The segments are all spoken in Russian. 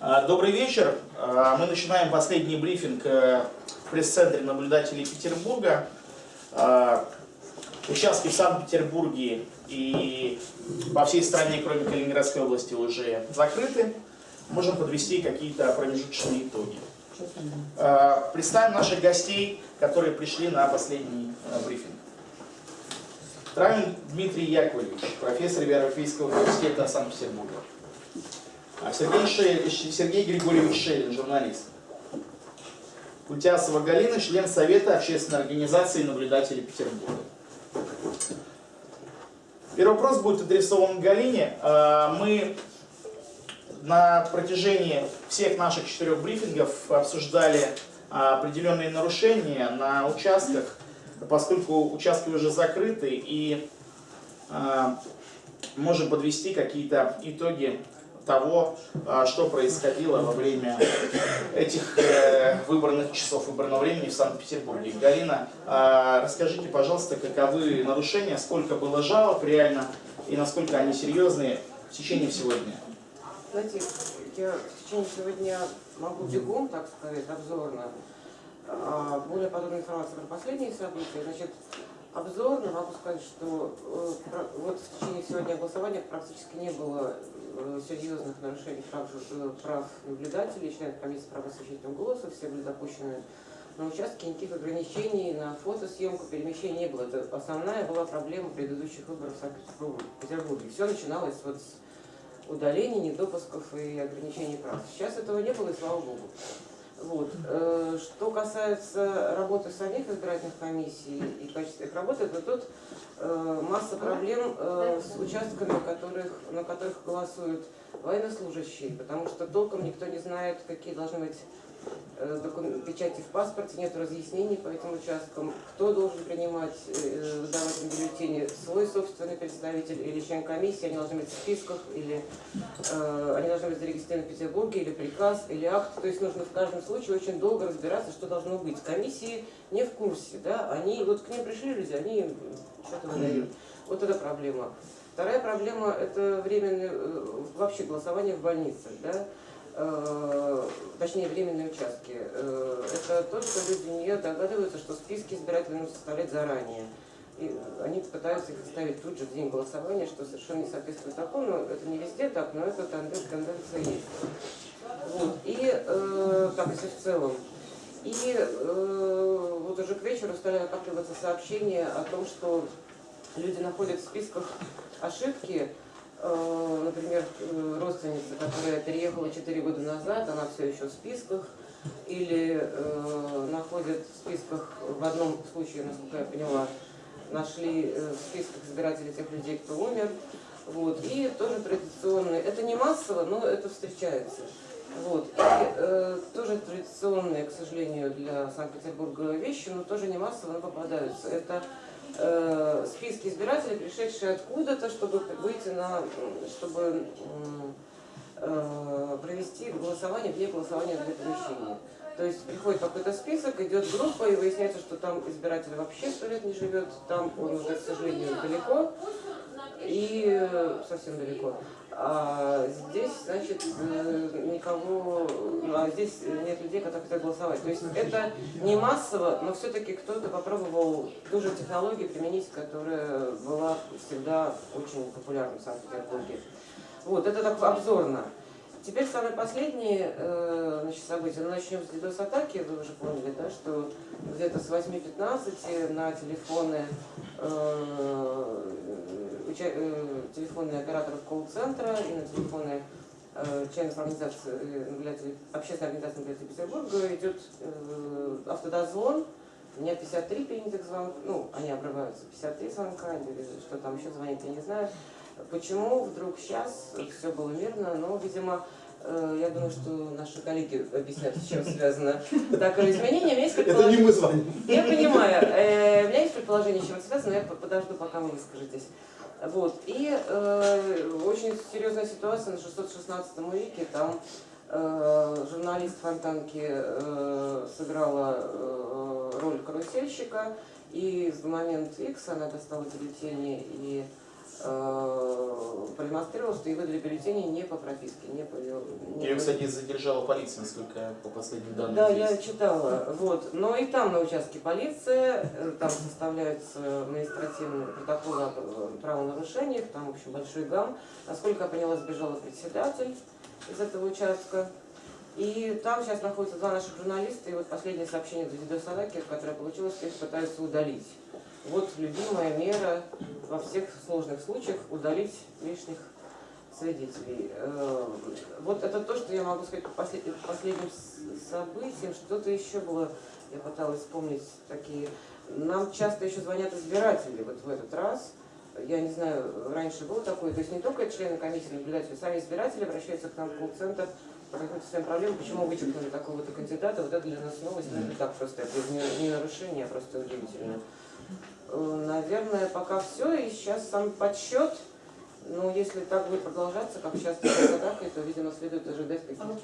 А, добрый вечер. А, мы начинаем последний брифинг э, в пресс-центре наблюдателей Петербурга. А, участки в Санкт-Петербурге и по всей стране, кроме Калининградской области, уже закрыты. Можем подвести какие-то промежуточные итоги. Представим наших гостей, которые пришли на последний э, брифинг. Травин Дмитрий Яковлевич, профессор Европейского университета Санкт-Петербурга. А Сергей, Шель, Сергей Григорьевич Шелин, журналист. Кутясова Галина, член Совета общественной организации наблюдателей Петербурга. Первый вопрос будет адресован Галине. А, мы на протяжении всех наших четырех брифингов обсуждали а, определенные нарушения на участках, поскольку участки уже закрыты и можем подвести какие-то итоги того, а, что происходило во время этих э, выбранных часов выбранного времени в Санкт-Петербурге. Галина, а, расскажите, пожалуйста, каковы нарушения, сколько было жалоб реально и насколько они серьезные в течение всего дня? Знаете, я в течение всего дня могу бегом, так сказать, обзорно, а, более подробную информацию про последние события. Значит, обзорно могу сказать, что э, вот в течение всего дня голосования практически не было Э, серьезных нарушений прав, э, прав наблюдателей, членов комиссии по просвещению голоса, все были допущены на участке, никаких ограничений на фотосъемку, перемещения не было. Это основная была проблема предыдущих выборов в Санкт-Петербурге. Все начиналось вот с удаления, недопусков и ограничений прав. Сейчас этого не было, и слава богу. Вот. Э, что касается работы самих избирательных комиссий и качества их работы, то тут Э, масса проблем э, с участками, которых, на которых голосуют военнослужащие, потому что толком никто не знает, какие должны быть печати в паспорте, нет разъяснений по этим участкам, кто должен принимать, э, выдавать им бюллетени, свой собственный представитель или член комиссии, они должны быть в списках, или э, они должны быть зарегистрированы в Петербурге, или приказ, или акт. То есть нужно в каждом случае очень долго разбираться, что должно быть. Комиссии не в курсе, да, они, вот к ним пришли люди, они что-то выдают. Вот это проблема. Вторая проблема – это временное, э, вообще голосование в больницах, да, Э, точнее временные участки, э, это то, что люди не догадываются, что списки избирателей нужно составлять заранее. И они пытаются их составить тут же в день голосования, что совершенно не соответствует закону. Это не везде так, но это тенденция есть. Вот. И э, так, если в целом. И э, вот уже к вечеру стали накапливаться сообщения о том, что люди находят в списках ошибки, Э, например, э, родственница, которая переехала 4 года назад, она все еще в списках, или э, находят в списках, в одном случае, насколько я поняла, нашли э, в списках избирателей тех людей, кто умер. Вот. И тоже традиционные, это не массово, но это встречается. Вот. И э, тоже традиционные, к сожалению, для Санкт-Петербурга вещи, но тоже не массово, но попадаются. Это э, списки избирателей, пришедшие откуда-то, чтобы выйти на, чтобы э, провести голосование вне голосования для помещения. То есть приходит какой-то список, идет группа, и выясняется, что там избиратель вообще сто лет не живет, там он уже, к сожалению, далеко, и совсем далеко. А здесь, значит, э, никого, а здесь нет людей, которые хотят голосовать. То есть это не массово, но все-таки кто-то попробовал ту же технологию применить, которая была всегда очень популярна в Санкт-Петербурге. Вот, это так обзорно. Теперь самое последнее э, значит, событие. Ну, начнем с DDoS-атаки. Вы уже поняли, да, что где-то с 8.15 на телефоны э, Э, телефонные операторов колл-центра и на телефоны э, членов организации, э, общественной организации наблюдателей Петербурга идет автодозвон. У меня 53 принятых звонка, ну, они обрываются, 53 звонка, или что там еще звонит, я не знаю. Почему вдруг сейчас все было мирно, но, видимо, я думаю, что наши коллеги объяснят, с чем связано такое изменение. У меня есть Это не мы звоним. Я понимаю. У меня есть предположение, с чем это связано, но я подожду, пока вы выскажетесь. Вот. И э, очень серьезная ситуация на 616 веке. Там э, журналист Фонтанки э, сыграла э, роль карусельщика. И в момент X она достала бюллетени и продемонстрировал, что и выдали бюллетени не по прописке, не по... не Ее, по- кстати, задержала полиция, насколько по последним данным Да, здесь. я читала. Вот. Но и там на участке полиция, э, там составляются административные протоколы о э, правонарушениях, там, в общем, большой гам. Насколько я поняла, сбежала председатель из этого участка. И там сейчас находятся два наших журналиста, и вот последнее сообщение Давида Садаки, которое получилось, что их пытаются удалить. Вот любимая мера во всех сложных случаях удалить лишних свидетелей. Э, Вот это то, что я могу сказать по послед- по последним с- событиям. Что-то еще было, я пыталась вспомнить такие. Нам часто еще звонят избиратели вот в этот раз. Я не знаю, раньше было такое, то есть не только члены комиссии наблюдатели, сами избиратели обращаются к нам в колл-центр по каким-то своим проблемам, почему вычеркнули такого-то кандидата, вот это для нас новость, но это так просто, это не, не нарушение, а просто удивительно. Наверное, пока все, и сейчас сам подсчет, ну, если так будет продолжаться, как сейчас с атакой, то, видимо, следует ожидать каких-то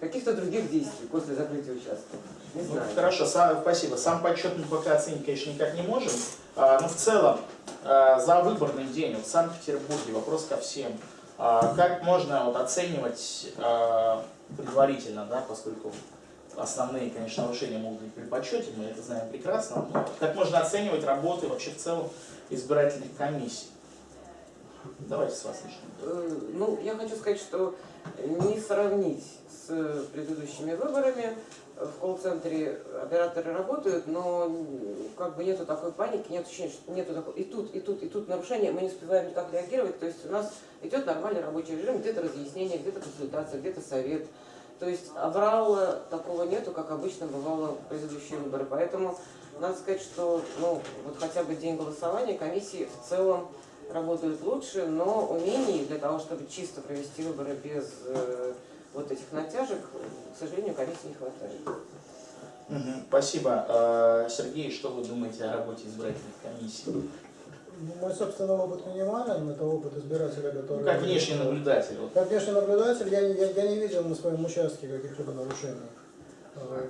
каких-то других действий после закрытия участка. Не Ну, знаю. хорошо, сам- спасибо. Сам подсчет мы пока оценить, конечно, никак не можем. А, но в целом, а, за выборный день вот в Санкт-Петербурге, вопрос ко всем. А, как можно вот, оценивать а, предварительно, да, поскольку основные, конечно, нарушения могут быть при подсчете, мы это знаем прекрасно, но как можно оценивать работы вообще в целом избирательных комиссий? Давайте с вас начнем. Э, Ну, я хочу сказать, что не сравнить с предыдущими выборами. В колл-центре операторы работают, но как бы нету такой паники, нет ощущения, что нету такой и тут, и тут, и тут нарушения, мы не успеваем никак реагировать. То есть у нас идет нормальный рабочий режим, где-то разъяснение, где-то консультация, где-то совет. То есть аврала такого нету, как обычно бывало в предыдущие выборы. Поэтому надо сказать, что ну, вот хотя бы день голосования комиссии в целом работают лучше, но умений для того, чтобы чисто провести выборы без э, вот этих натяжек, к сожалению, комиссии не хватает. Спасибо. А, Сергей, что вы думаете о работе избирательных комиссий? Ну, Мой собственный опыт минимален, это опыт избирателя, который... Ну, как внешний наблюдатель. Как внешний наблюдатель, я, не- я, я не видел на своем участке каких-либо нарушений.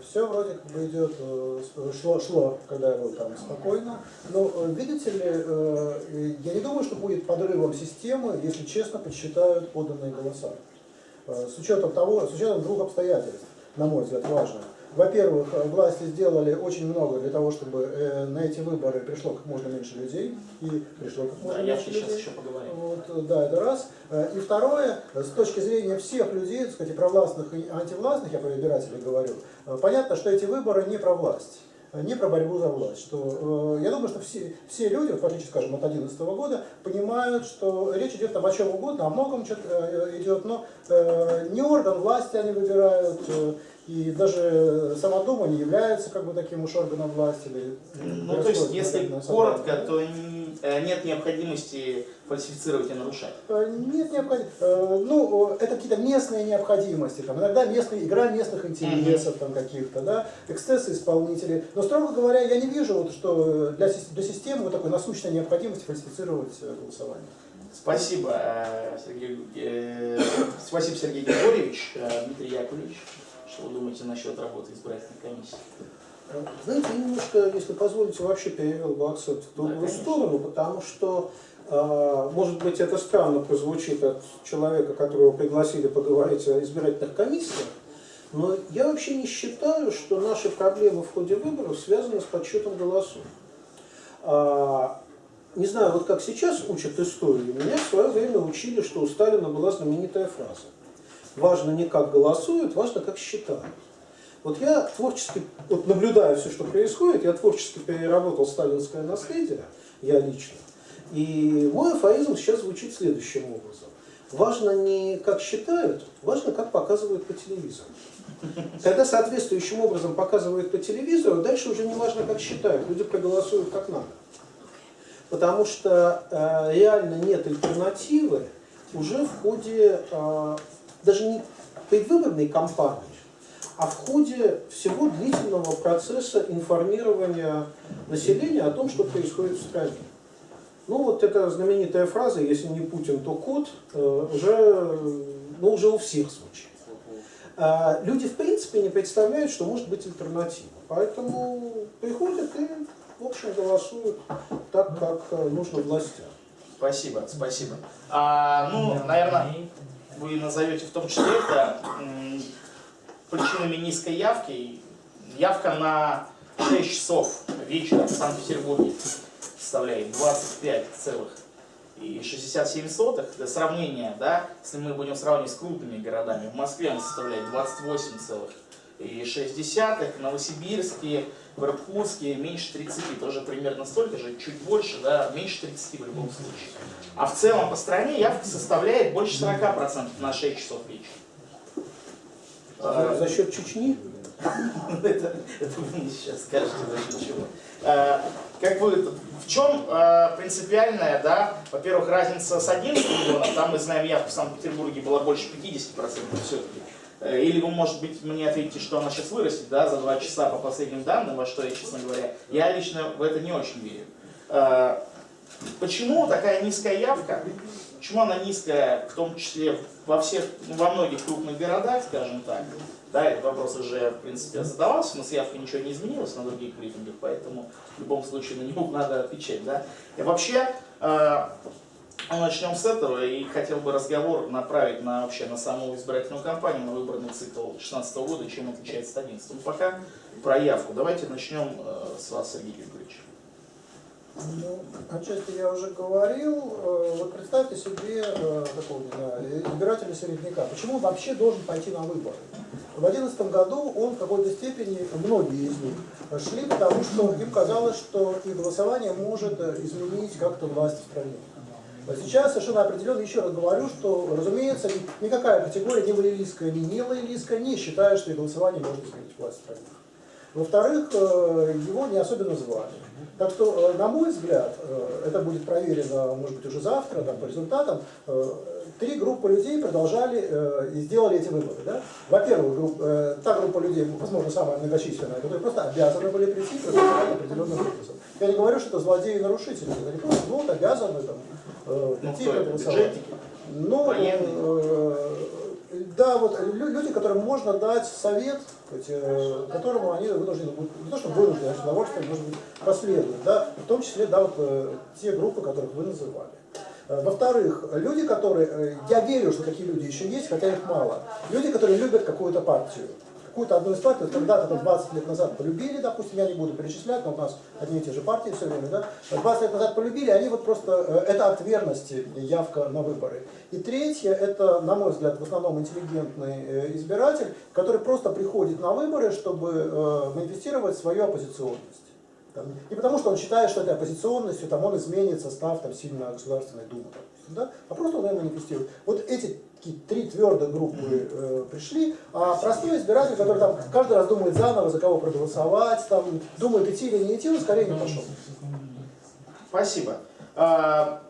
Все вроде как бы идет, э, с- шло, шло, когда я был там спокойно. Но э, видите ли, э, я не думаю, что будет подрывом системы, если честно подсчитают поданные голоса. Э, С учетом того, с учетом двух обстоятельств, на мой взгляд, важных. Во-первых, власти сделали очень много для того, чтобы э, на эти выборы пришло как можно меньше людей, и пришло как Да, можно я меньше сейчас людей. еще поговорим. Вот, э, да, это раз. Э, И второе, с точки зрения всех людей, так сказать, и провластных и антивластных, я про избирателей говорю, понятно, что эти выборы не про власть, не про борьбу за власть. Что, э, я думаю, что все, все люди, в отличие, скажем, от 2011 года, понимают, что речь идет там о чем угодно, о многом идет, но э, не орган власти они выбирают, э, и даже сама Дума не является как бы таким уж органом власти. Или Ну, то есть, если коротко, то э, нет необходимости фальсифицировать и нарушать. Э, Нет необходимости. Ну, э, это какие-то местные необходимости, там, иногда местные, игра местных интересов там каких-то, да, эксцессы исполнителей. Но, строго говоря, я не вижу, вот, что для, для системы вот такой насущной необходимости фальсифицировать э, голосование. Спасибо, э, Сергей, э, спасибо, Сергей Григорьевич, Э, Дмитрий Яковлевич. Что вы думаете насчет работы избирательной комиссии? Знаете, я немножко, если позволите, вообще перевел бы акцент в другую конечно. сторону, потому что, э, может быть, это странно прозвучит от человека, которого пригласили поговорить о избирательных комиссиях, но я вообще не считаю, что наши проблемы в ходе выборов связаны с подсчетом голосов. А, не знаю, вот как сейчас учат историю, меня в свое время учили, что у Сталина была знаменитая фраза. Важно не как голосуют, важно как считают. Вот я творчески, вот наблюдая все, что происходит, я творчески переработал сталинское наследие, я лично. И мой афоризм сейчас звучит следующим образом. Важно не как считают, важно как показывают по телевизору. Когда соответствующим образом показывают по телевизору, дальше уже не важно как считают, люди проголосуют как надо. Потому что э, реально нет альтернативы уже в ходе э, даже не предвыборной кампании, а в ходе всего длительного процесса информирования населения о том, что происходит в стране. Ну вот эта знаменитая фраза «если не Путин, то кот» э, уже, ну, уже у всех звучит. А люди в принципе не представляют, что может быть альтернатива. Поэтому приходят и, в общем, голосуют так, как э, нужно властям. Спасибо, спасибо. А, ну, наверное, вы назовете в том числе это причинами низкой явки. Явка на 6 часов вечера в Санкт-Петербурге составляет 25,67. Для сравнения, да, если мы будем сравнивать с крупными городами, в Москве она составляет 28,6, в Новосибирске, в Иркутске меньше 30, тоже примерно столько же, чуть больше, да, меньше 30 в любом случае. А в целом по стране явка составляет больше 40% на 6 часов вечера. За, за счет Чечни? это, это вы мне сейчас скажете, за счет чего. А, как вы, в чем а, принципиальная, да, во-первых, разница с 11 миллионов, там мы знаем, явка в Санкт-Петербурге была больше 50% все-таки. Э, или вы, может быть, мне ответите, что она сейчас вырастет, да, за 2 часа по последним данным, во что я, честно говоря, я лично в это не очень верю. А, почему такая низкая явка? Почему она низкая, в том числе во всех, во многих крупных городах, скажем так? Да, этот вопрос уже, в принципе, задавался, но с явкой ничего не изменилось на других брифингах, поэтому в любом случае на него надо отвечать. Да? И вообще, э, начнем с этого, и хотел бы разговор направить на, вообще, на саму избирательную кампанию, на выборный цикл 2016 года, чем отличается от 2011. Ну, пока про явку. Давайте начнем э, с вас, Сергей Григорьевич. Ну, отчасти я уже говорил. Э, Вот представьте себе э, такого, не знаю, избирателя середняка. Почему он вообще должен пойти на выборы? В 2011 году он в какой-то степени, многие из них, шли потому, что им казалось, что их голосование может э, изменить как-то власть в стране. А Сейчас совершенно определенно, еще раз говорю, что, разумеется, ни- никакая категория, ни лоялистская, ни не лоялистская, не считает, что их голосование может изменить власть в стране. Во-вторых, э, его не особенно звали. Так что, э, на мой взгляд, э, это будет проверено, может быть, уже завтра, там, по результатам, три группы людей продолжали и сделали эти выборы. Да? Во-первых, та группа людей, возможно, самая многочисленная, которые просто обязаны были прийти и проголосовать определенным образом. Я не говорю, что это злодеи и нарушители, они просто ну, вот, обязаны там, Ну, прийти кто и это? проголосовать. Бюджетники? Ну, Военные? э, да, вот лю- люди, которым можно дать совет, э, которому они вынуждены будут, не то что вынуждены, а с удовольствием, может быть, да, в том числе, да, вот э, те группы, которых вы называли. Э, Во-вторых, люди, которые, э, я верю, что такие люди еще есть, хотя их мало, люди, которые любят какую-то партию, какую-то одну из партий, когда-то там, 20 лет назад полюбили, допустим, я не буду перечислять, но у нас одни и те же партии все время, да, 20 лет назад полюбили, они вот просто, э, это акт верности, явка на выборы. И третье, это, на мой взгляд, в основном интеллигентный э, избиратель, который просто приходит на выборы, чтобы э, манифестировать свою оппозиционность. Не потому, что он считает, что этой оппозиционностью там, он изменит состав там, сильно Государственной Думы, допустим, да? а просто он ее манифестирует. Вот эти три твердые группы э, пришли, а простой избиратель, который там каждый раз думает заново, за кого проголосовать, там, думает идти или не идти, он скорее не пошел. Спасибо. А,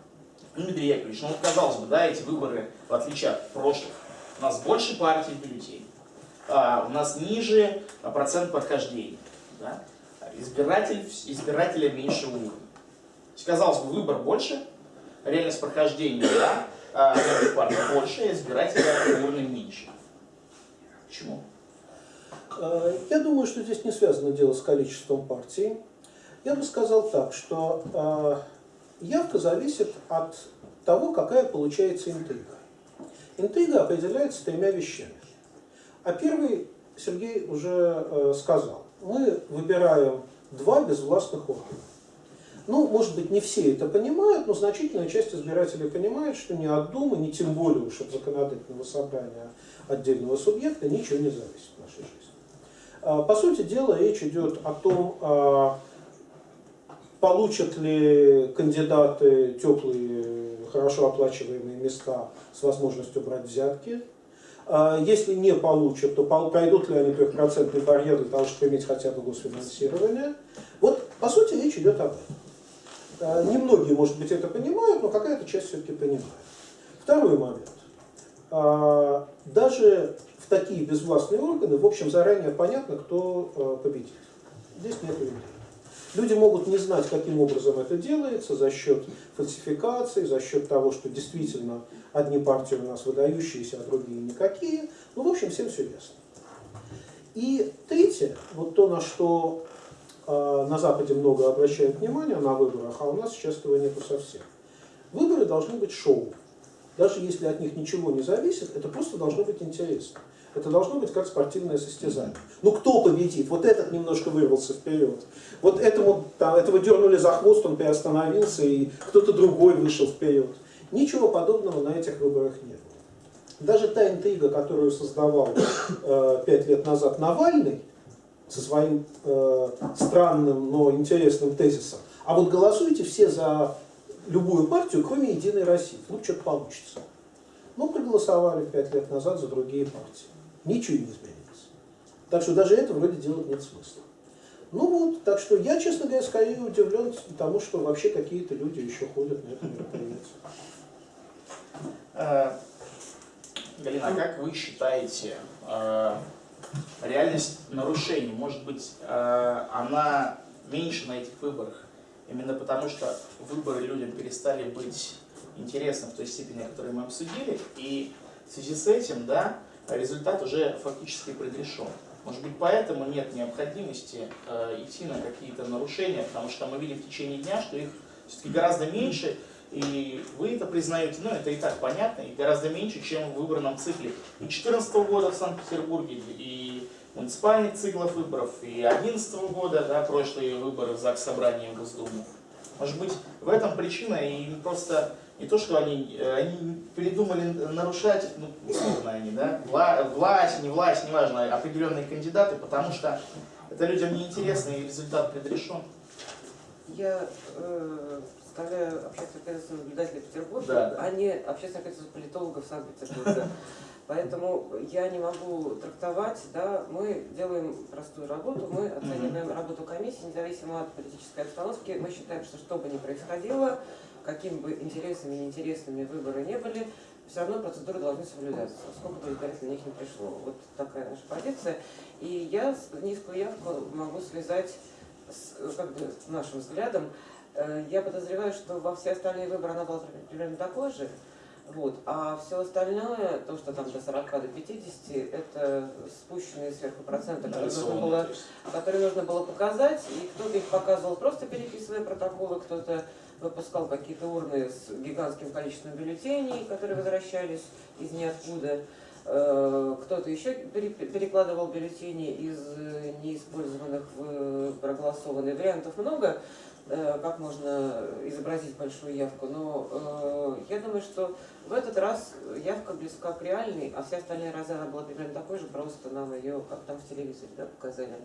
Дмитрий Яковлевич, ну казалось бы, да, эти выборы, в отличие от прошлых, у нас больше партий бюллетеней, а, у нас ниже процент прохождения, да? Избиратель, избирателя меньше уровня. Казалось бы, выбор больше, реальность прохождения, да, а новых партий больше, а избирателя уровня меньше. Почему? Э, Я думаю, что здесь не связано дело с количеством партий. Я бы сказал так, что э, явка зависит от того, какая получается интрига. Интрига определяется тремя вещами. А первый Сергей уже э, сказал. Мы выбираем два безвластных органа. Ну, может быть, не все это понимают, но значительная часть избирателей понимает, что ни от Думы, ни тем более уж от законодательного собрания отдельного субъекта ничего не зависит в нашей жизни. А, По сути дела, речь идет о том, а, получат ли кандидаты теплые, хорошо оплачиваемые места с возможностью брать взятки. А, Если не получат, то пройдут ли они трехпроцентный барьер для того, чтобы иметь хотя бы госфинансирование. Вот, по сути, речь идет об этом. А, Немногие, может быть, это понимают, но какая-то часть все-таки понимает. Второй момент. А, Даже в такие безвластные органы, в общем, заранее понятно, кто а, победит. Здесь нет людей. Люди могут не знать, каким образом это делается, за счет фальсификации, за счет того, что действительно одни партии у нас выдающиеся, а другие никакие. Ну, в общем, всем все ясно. И третье, вот то, на что на Западе много обращают внимание на выборах, а у нас сейчас этого нету совсем. Выборы должны быть шоу. Даже если от них ничего не зависит, это просто должно быть интересно. Это должно быть как спортивное состязание. Ну кто победит? Вот этот немножко вырвался вперед. Вот этому, там, этого дернули за хвост, он приостановился, и кто-то другой вышел вперед. Ничего подобного на этих выборах не было. Даже та интрига, которую создавал э, лет назад Навальный, со своим э, странным, но интересным тезисом, а вот голосуйте все за любую партию, кроме Единой России. Ну, что-то получится. Ну, проголосовали пять лет назад за другие партии. Ничего не изменилось. Так что даже это вроде делать нет смысла. Ну вот, так что я, честно говоря, скорее удивлен тому, что вообще какие-то люди еще ходят на это мероприятие. Э, Галина, а как вы считаете, э, реальность нарушений, может быть, э, она меньше на этих выборах, именно потому что выборы людям перестали быть интересны в той степени, о которой мы обсудили, и в связи с этим, да, результат уже фактически предрешен. Может быть, поэтому нет необходимости э, идти на какие-то нарушения, потому что мы видим в течение дня, что их все-таки гораздо меньше, и вы это признаете, ну это и так понятно, и гораздо меньше, чем в выборном цикле и 2014 года в Санкт-Петербурге, и муниципальных циклов выборов, и 2011 года, да, прошлые выборы в ЗАГС Собрания в Госдуму. Может быть, в этом причина, и просто не то, что они, они передумали нарушать, ну, условно они, да, вла, власть, не власть, неважно, определенные кандидаты, потому что это людям неинтересно, и результат предрешен. Я э, представляю общественное количество наблюдателей Петербурга, Да, да. а не общественное количество политологов Санкт-Петербурга. Поэтому я не могу трактовать, да, мы делаем простую работу, мы оцениваем работу комиссии, независимо от политической обстановки. Мы считаем, что что бы ни происходило, какими бы интересными и неинтересными выборы не были, все равно процедуры должны соблюдаться, сколько бы избирателей на них не пришло. Вот такая наша позиция. И я низкую явку могу связать с как бы, нашим взглядом. Э, Я подозреваю, что во все остальные выборы она была примерно такой же. Вот. А все остальное, то, что там до 40, до 50, это спущенные сверху проценты, которые нужно было которые нужно было показать, и кто-то их показывал просто переписывая протоколы, кто-то выпускал какие-то урны с гигантским количеством бюллетеней, которые возвращались из ниоткуда, Э, кто-то еще пере- перекладывал бюллетени из э, неиспользованных в проголосованные вариантов много, как можно изобразить большую явку, но э, я думаю, что в этот раз явка близка к реальной, а все остальные разы она была примерно такой же, просто нам ее, как там в телевизоре, да, показали.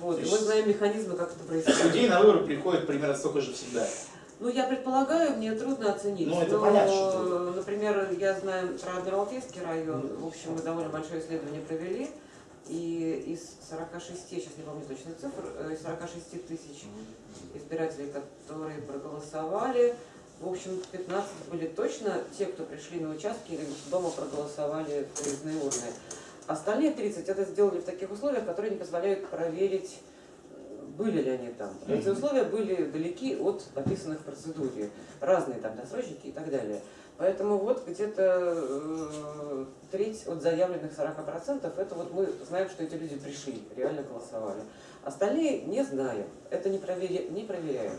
Вот, и мы знаем механизмы, как это происходит. Людей на выборы приходит примерно столько же всегда. Ну, я предполагаю, мне трудно оценить. Ну, это но, понятно, что. Например, я знаю про Адмиралтейский район. В общем, мы довольно большое исследование провели. И из 46, сейчас не помню точно цифр, э, из 46 тысяч избирателей, которые проголосовали, в общем, 15 были точно те, кто пришли на участки или дома проголосовали проездные урны. Остальные 30 это сделали в таких условиях, которые не позволяют проверить, были ли они там. Эти условия были далеки от описанных в процедуре. Разные там досрочники и так далее. Поэтому вот где-то э, треть от заявленных 40% это вот мы знаем, что эти люди пришли, реально голосовали. Остальные не знаем. Это не, провери- не проверяемо.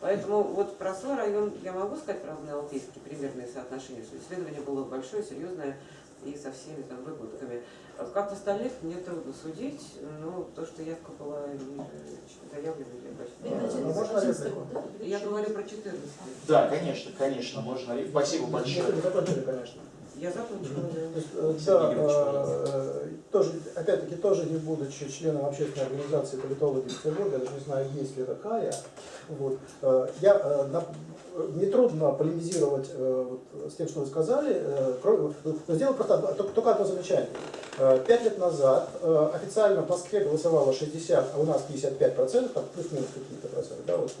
Поэтому вот про свой район я могу сказать про Алтейский примерные соотношения, что исследование было большое, серьезное и со всеми там выгодками. А Как остальных, мне трудно судить, но то, что явка была ниже заявленной, я почти- Ну, можно реплику? Я говорю про 14. Да, конечно, конечно, можно. Спасибо большое. Конечно. Я закончила. Э, да, э, тоже, опять-таки, тоже не будучи членом общественной организации политологи Петербурга, я даже не знаю, есть ли такая, вот, э, я, на- мне трудно полемизировать вот с тем, что вы сказали, кроме- но сделаю просто только только одно замечание. Пять лет назад официально в Москве голосовало 60, а у нас 55 процентов, плюс-минус какие-то проценты, да, вот,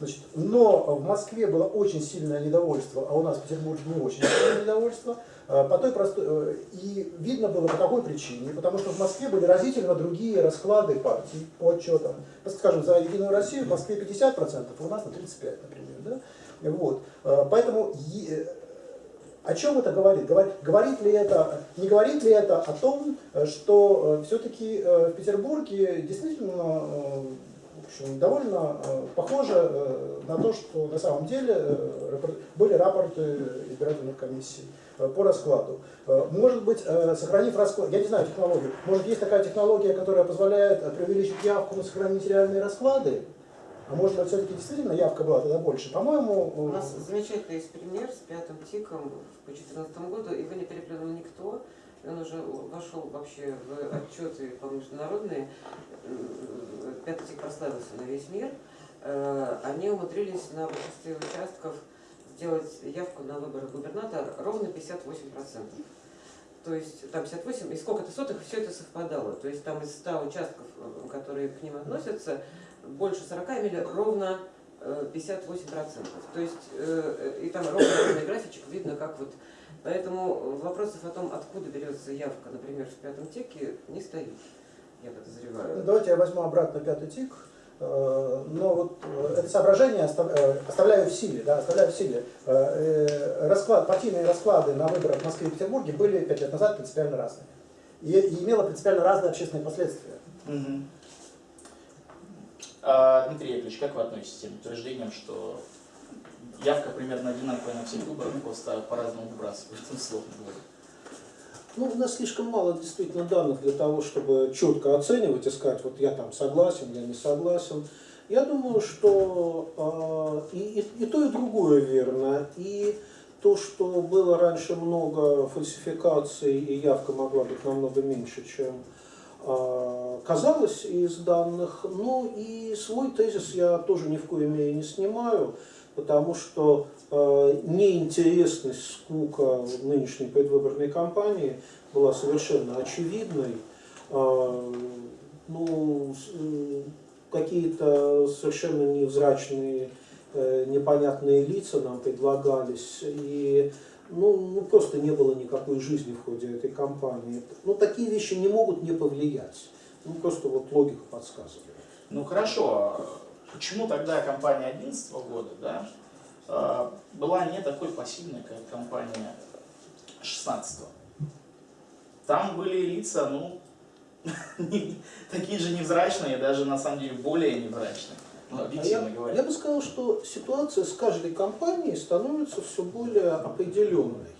Значит, но в Москве было очень сильное недовольство, а у нас в Петербурге не очень сильное недовольство. э, По той простой, э, и видно было по какой причине, потому что в Москве были разительно другие расклады партий по отчетам. Скажем, за Единую Россию в Москве 50%, а у нас на 35%, например. Да? Вот. Э, Поэтому о чем это говорит? Говорит, ли это, не говорит ли это о том, что все-таки в Петербурге действительно что довольно э, похоже э, на то, что на самом деле э, были рапорты избирательных комиссий по раскладу. Может быть, сохранив расклад, я не знаю технологию, может есть такая технология, которая позволяет преувеличить явку, но сохранить реальные расклады? А может быть, все-таки действительно явка была тогда больше? По-моему, У нас замечательный есть пример с пятым тиком по 2014 году, его не переплюнул никто, он уже вошел вообще в отчеты по международные, М, пятый прославился на весь мир, Э, они умудрились на большинстве участков сделать явку на выборы губернатора ровно 58%. То есть там 58, и сколько-то сотых, все это совпадало. То есть там из 100 участков, э, которые к ним относятся, больше 40 имели ровно э, 58%. То есть э, и там ровно ровный графичек видно, как вот... Поэтому вопросов о том, откуда берется явка, например, в пятом теке, не стоит, я подозреваю. Давайте я возьму обратно пятый тик. Э, Но вот э, это соображение остав- э, оставляю в силе, да, оставляю в силе. Э, э, Расклад, партийные расклады на выборах в Москве и Петербурге были пять лет назад принципиально разные. И, и имело принципиально разные общественные последствия. Мгм. А, Дмитрий Яковлевич, как вы относитесь к тем утверждениям, что явка примерно одинаковая на всех выборах, просто по-разному выбрасывают, условно говоря? Ну, у нас слишком мало действительно данных для того, чтобы четко оценивать и сказать, вот я там согласен, я не согласен. Я думаю, что э, и, и, и то, и другое верно. И то, что было раньше много фальсификаций, и явка могла быть намного меньше, чем э, казалось из данных. Ну и свой тезис я тоже ни в коей мере не снимаю, потому что э, неинтересность, скука нынешней предвыборной кампании была совершенно очевидной. Э, ну, э, какие-то совершенно невзрачные, непонятные лица нам предлагались, и ну, ну, просто не было никакой жизни в ходе этой кампании. Ну, такие вещи не могут не повлиять. Ну, просто вот логика подсказывает. Ну хорошо, почему тогда компания 2011 года да, а, была не такой пассивной, как компания 16 Там были лица, ну, такие же невзрачные, даже на самом деле более невзрачные, ну, А я, говоря. я бы сказал, что ситуация с каждой компанией становится все более определенной.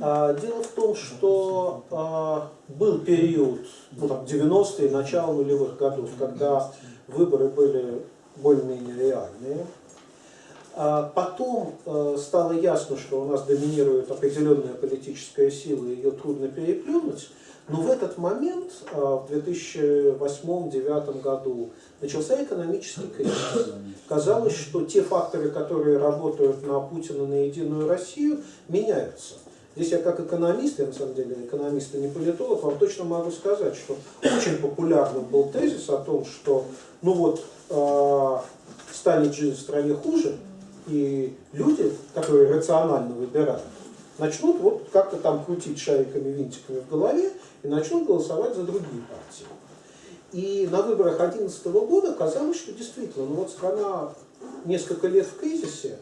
А, дело в том, что а, был период, ну, там, 90-е, начало нулевых годов, когда выборы были более-менее реальные. А потом э, стало ясно, что у нас доминирует определенная политическая сила, ее трудно переплюнуть. Но в этот момент, э, в 2008-2009 году, начался экономический кризис. Казалось, что те факторы, которые работают на Путина, на Единую Россию, меняются. Здесь я как экономист, я на самом деле экономист и не политолог, вам точно могу сказать, что очень популярным был тезис о том, что ну вот станет жизнь в стране хуже, и люди, которые рационально выбирают, начнут вот как-то там крутить шариками, винтиками в голове и начнут голосовать за другие партии. И на выборах 2011 года казалось, что действительно, ну вот страна несколько лет в кризисе,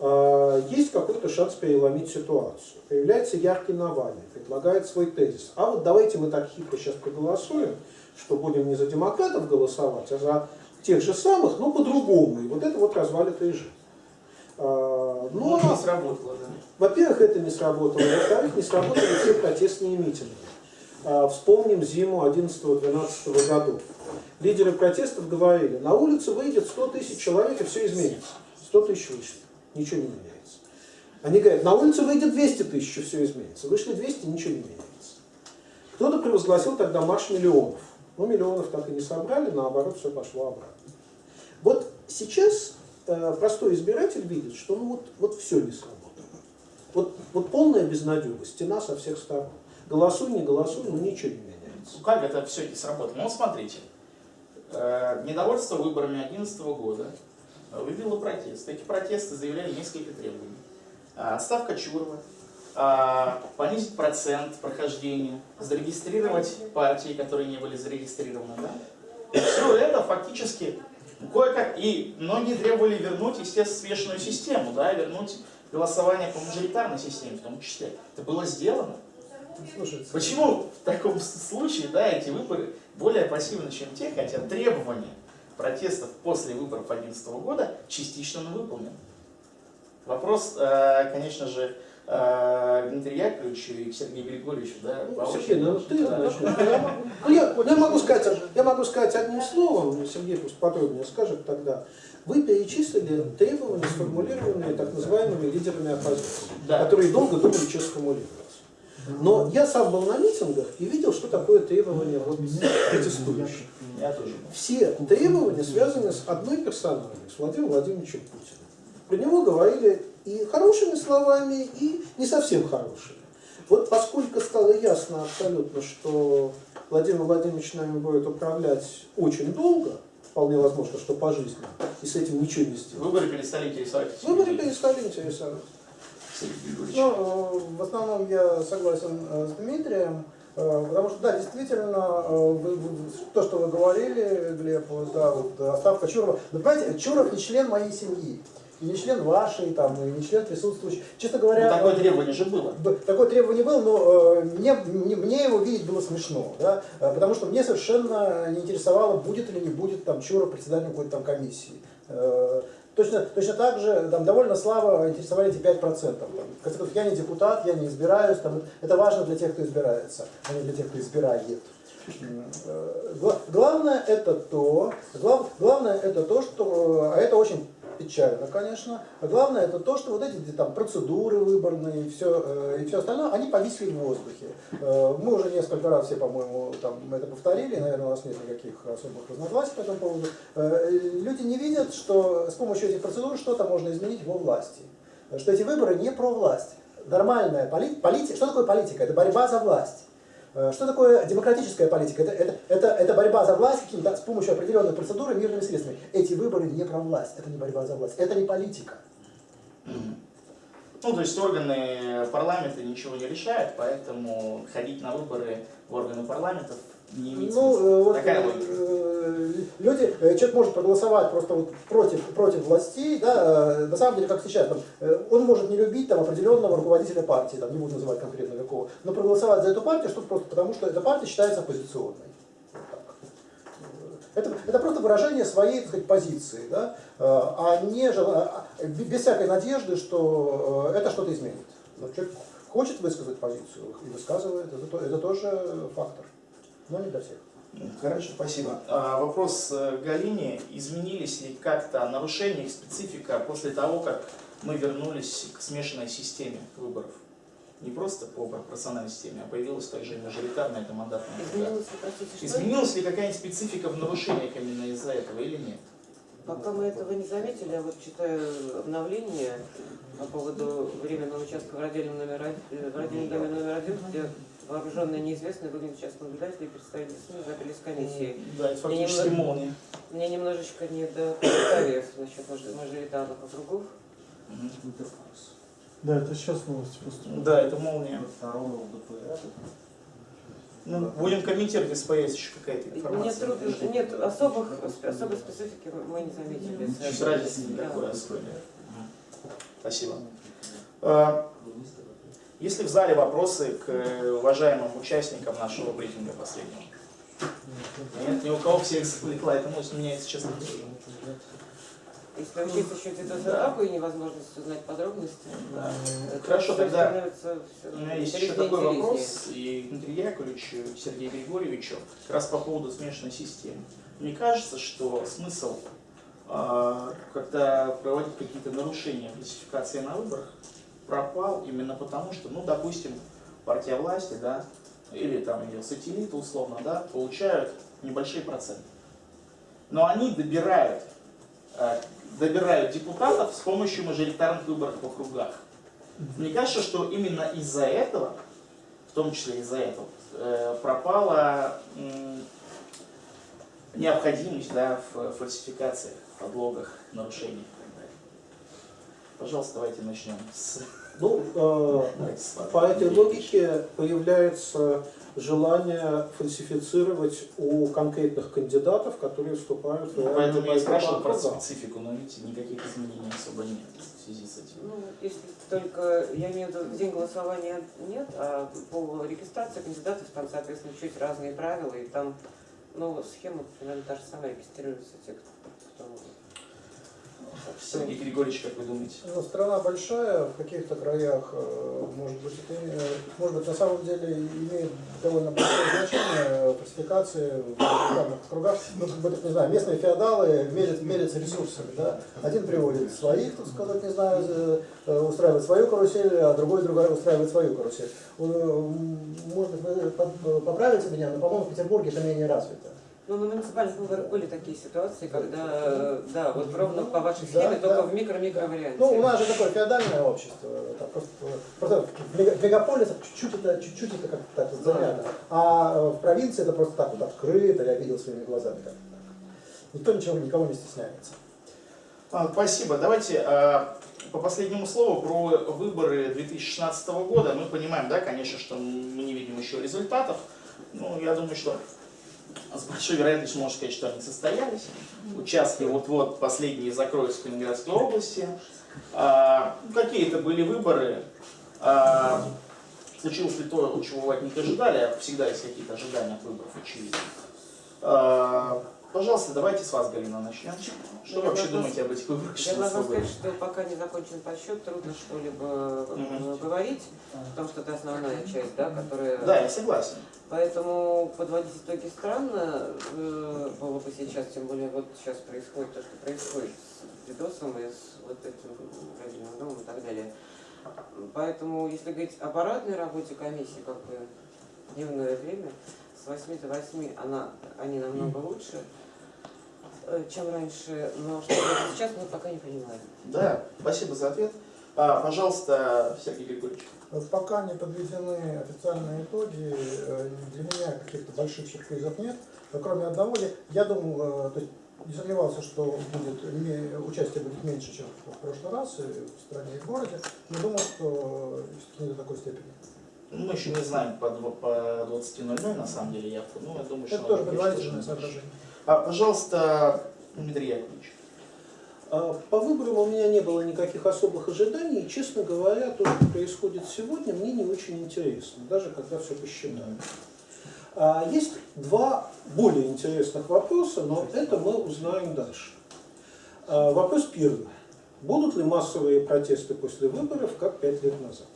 э, есть какой-то шанс переломить ситуацию. Появляется яркий Навальный, предлагает свой тезис. А вот давайте мы так хитро сейчас проголосуем, что будем не за демократов голосовать, а за тех же самых, но по-другому. И вот это вот развалит режим. Э, Ну, Ну, не а сработало, да. во-первых, это не сработало. Во-вторых, не сработали все протестные митинги. А, Вспомним зиму 11-12 годов. Лидеры протестов говорили, на улицу выйдет 100 тысяч человек и все изменится. 100 тысяч вышли, ничего не меняется. Они говорят, на улицу выйдет 200 тысяч и все изменится. Вышли 200, ничего не меняется. Кто-то провозгласил тогда марш миллионов. Но миллионов так и не собрали, наоборот, все пошло обратно. Вот сейчас э, простой избиратель видит, что ну вот, вот все не сработало. Вот, вот полная безнадега, стена со всех сторон. Голосуй, не голосуй, но ничего не меняется. Ну как это все не сработало? Ну смотрите, э, недовольство выборами 2011 года вывело протест. Эти протесты заявляли несколько требований. Отставка Чурова, а, понизить процент прохождения, зарегистрировать партии, которые не были зарегистрированы. Да? Все это фактически кое-как. И многие требовали вернуть, естественно, смешанную систему, да, вернуть голосование по мажоритарной системе в том числе. Это было сделано. Слушайте, Почему в таком случае да, эти выборы более пассивны, чем те, хотя требования протестов после выборов 2011 года частично он выполнен. Вопрос, э, конечно же, Дмитрию Яковлевичу и к Сергею Григорьевичу, да, Ну, Сергей, ну ты Да. начнешь. Я могу- ну, я, я могу сказать, я могу сказать одним словом, Сергей пусть подробнее скажет тогда. Вы перечислили требования, сформулированные так называемыми лидерами оппозиции, Да. которые долго думали, что сформулировать. Но я сам был на митингах и видел, что такое требование вот протестующих. Все требования связаны с одной персоной, с Владимиром Владимировичем Путиным. Про него говорили и хорошими словами, и не совсем хорошими. Вот поскольку стало ясно абсолютно, что Владимир Владимирович нами будет управлять очень долго, вполне возможно, что пожизненно, и с этим ничего не сделать. Выборы перестали интересовать. Выборы перестали интересовать. Ну, в основном я согласен э, с Дмитрием, э, потому что, да, действительно, э, вы- вы- то, что вы говорили, Глеб, да, вот отставка Чурова. Вы понимаете, Чуров не член моей семьи, и не член вашей, там, и не член присутствующих. Честно Ну, говоря, такое э, требование же было. Такое требование было, но э, мне, мне, мне его видеть было смешно, да, э, потому что мне совершенно не интересовало, будет или не будет там Чуров председателем какой-то там комиссии. Э, Точно, точно так же там, довольно слабо интересовали эти 5%. Там. В конце концов, я не депутат, я не избираюсь. Там, это важно для тех, кто избирается, а не для тех, кто избирает. Гла- Главное это то, глав- главное это то, что, а это очень печально, конечно, а главное это то, что вот эти там процедуры выборные и все, и все остальное, они повисли в воздухе. Э, Мы уже несколько раз все, по-моему, там это повторили, наверное, у нас нет никаких особых разногласий по этому поводу. Э, Люди не видят, что с помощью этих процедур что-то можно изменить во власти, что эти выборы не про власть. Нормальная политика, полити... что такое политика? Это борьба за власть. Э, Что такое демократическая политика? Это, это, это, это борьба за власть каким-то, с помощью определенной процедуры мирными средствами. Эти выборы не про власть, это не борьба за власть, это не политика. Ну, то есть органы парламента ничего не решают, поэтому ходить на выборы в органы парламентов не имеет Ну, смысла. э, вот, Такая э, логика. э, люди, человек может проголосовать просто вот против, против властей, да, на самом деле, как сейчас, там, он может не любить там, определенного руководителя партии, там, не буду называть конкретно какого, но проголосовать за эту партию, что просто потому, что эта партия считается оппозиционной. Это, это просто выражение своей так сказать, позиции, да, а не а- а- без всякой надежды, что это что-то изменит. Но человек хочет высказать позицию и высказывает, это, то- это тоже фактор, но не для всех. Хорошо, спасибо. А, вопрос э, Галине. Изменились ли как-то нарушения их специфика после того, как мы вернулись к смешанной системе выборов? Не просто по пропорциональной системе, а появилась также и мажоритарная, это мандатная. Изменилось ли, простите? Изменилась ли какая-нибудь специфика в нарушениях именно из-за этого или нет? Пока мы этого не заметили, я вот читаю обновление по поводу временного участка в родильном номер один, в родильном доме номер один, где вооруженные неизвестные выгнали частных наблюдателей и представители СМИ запили с комиссии. Да, это фактически немного- молния. Мне немножечко не до комментариев насчет мажоритарных округов. Да, это сейчас новости поступили. Да, это молния. Ну, будем комментировать, если появится еще какая-то Мне информация. трудно, нет особых, особой специфики мы не заметили. Чуть разницы никакой особой. Спасибо. Есть ли в зале вопросы к э, уважаемым участникам нашего брифинга последнего? Нет, ни у кого всех завлекла эта мысль, меня, если честно. Если учесть еще цитозатаку и невозможность узнать подробности, Да. это Хорошо, тогда У меня есть еще такой интереснее. вопрос и к Дмитрию Яковлевичу, и Сергею Григорьевичу, как раз по поводу смешанной системы. Мне кажется, что смысл, э, когда проводить какие-то нарушения классификации на выборах, пропал именно потому, что, ну, допустим, партия власти, да, или там ее сателлиты условно, да, получают небольшие проценты. Но они добирают, э, добирают депутатов с помощью мажоритарных выборов в округах. Мне кажется, что именно из-за этого, в том числе из-за этого, э, пропала необходимость да, в фальсификациях, подлогах, нарушениях и так далее. Пожалуйста, давайте начнем с... Ну, э, по этой логике появляется желание фальсифицировать у конкретных кандидатов, которые вступают в Ну, реальную Поэтому я спрашивал про специфику, но видите, никаких изменений особо нет в связи с этим. Ну, если только, я имею в виду, в день голосования нет, а по регистрации кандидатов там, соответственно, чуть разные правила, и там ну, схема примерно та же самая, регистрируются те, кто... Сергей Григорьевич, как вы думаете? Ну, страна большая, в каких-то краях, э, может быть, это, э, может быть, на самом деле имеет довольно большое значение фальсификации в данных кругах. Ну, как бы, так, не знаю, местные феодалы мерят, мерятся ресурсами, да. Один приводит своих, так сказать, не знаю, э, э, устраивает свою карусель, а другой другой устраивает свою карусель. Э, Может быть, вы поп- поправите меня, но, по-моему, в Петербурге это менее развито. Ну, на муниципальных выборах были такие ситуации, когда, э, да, вот ровно по вашей Да, схеме, только да. в микро-микро варианте. Ну, у нас же такое феодальное общество. Это просто, просто в мега- в мегаполисах чуть-чуть это, чуть-чуть это как-то так вот занято. А э, в провинции это просто так вот открыто, я видел своими глазами как-то так. Никто ничего, никого не стесняется. А, Спасибо. Давайте а, по последнему слову про выборы 2016 года. Мы понимаем, да, конечно, что мы не видим еще результатов. Ну, я думаю, что с большой вероятностью можно сказать, что они состоялись. Участки вот-вот последние закроются в Калининградской области. А, ну, какие это были выборы? А, случилось ли то, чего вы от них ожидали? А Всегда есть какие-то ожидания от выборов, очевидно. А, пожалуйста, давайте с вас, Галина, начнем. Что вы вообще должна- думаете об этих выборах Я должна 16 года? сказать, что пока не закончен подсчет, трудно что-либо Мгм. говорить, потому что это основная часть, да, которая... Да, я согласен. Поэтому подводить итоги странно э, было бы сейчас, тем более вот сейчас происходит то, что происходит с видосом и с вот этим родильным домом и так далее. Поэтому, если говорить об аппаратной работе комиссии, как бы дневное время, с 8 до 8 она, они намного лучше, э, чем раньше, но что будет сейчас, мы пока не понимаем. Да, спасибо за ответ. А, пожалуйста, Сергей Григорьевич. Пока не подведены официальные итоги, э, для меня каких-то больших сюрпризов нет. Кроме одного, я, я думал, э, то есть не сомневался, что будет, участие будет меньше, чем в прошлый раз в стране, и в городе, но думал, что не до такой степени. Ну, Мы еще не знаем по, по 20.00 на самом деле явку, но я думаю, что... Это тоже предварительное соображение. А, пожалуйста, Дмитрий Яковлевич. А, По выборам у меня не было никаких особых ожиданий, и, честно говоря, то, что происходит сегодня, мне не очень интересно, даже когда все посчитаю. А, Есть два более интересных вопроса, но это мы узнаем дальше. А, Вопрос первый. Будут ли массовые протесты после выборов, как пять лет назад?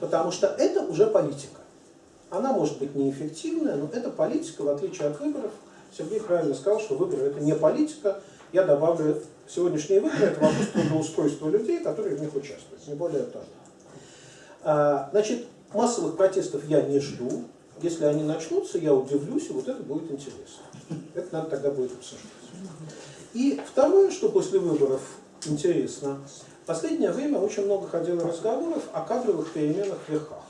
Потому что это уже политика. Она может быть неэффективная, но это политика, в отличие от выборов. Сергей правильно сказал, что выборы это не политика. Я добавлю, сегодняшние выборы это вопрос трудоустройства людей, которые в них участвуют, не более того. А, Значит, массовых протестов я не жду. Если они начнутся, я удивлюсь, и вот это будет интересно. Это надо тогда будет обсуждать. И второе, что после выборов интересно, последнее время очень много ходило разговоров о кадровых переменах в верхах.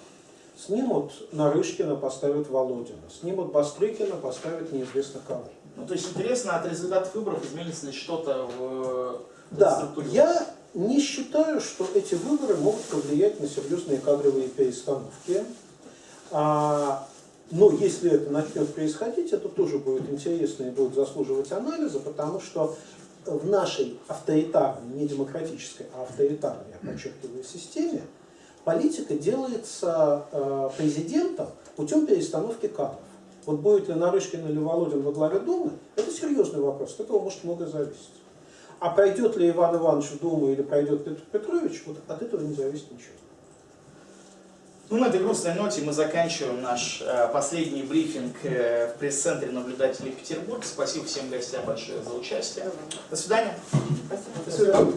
Снимут Нарышкина, поставят Володина. Снимут Бастрыкина, поставят неизвестно кого. Ну, то есть интересно, от результатов выборов изменится ли что-то в Да, структуре? я не считаю, что эти выборы могут повлиять на серьезные кадровые перестановки. А, но если это начнет происходить, это тоже будет интересно и будет заслуживать анализа, потому что в нашей авторитарной, не демократической, а авторитарной, я подчеркиваю, системе, политика делается э, президентом путем перестановки кадров. Вот будет ли Нарышкин или Володин во главе Думы, это серьезный вопрос, от этого может многое зависеть. А пройдет ли Иван Иванович в Думу или пройдет Петр Петрович, вот от этого не зависит ничего. Ну, на этой грустной ноте мы заканчиваем наш э, последний брифинг э, в пресс-центре наблюдателей Петербург. Спасибо всем гостям большое за участие. До свидания. Спасибо. До свидания.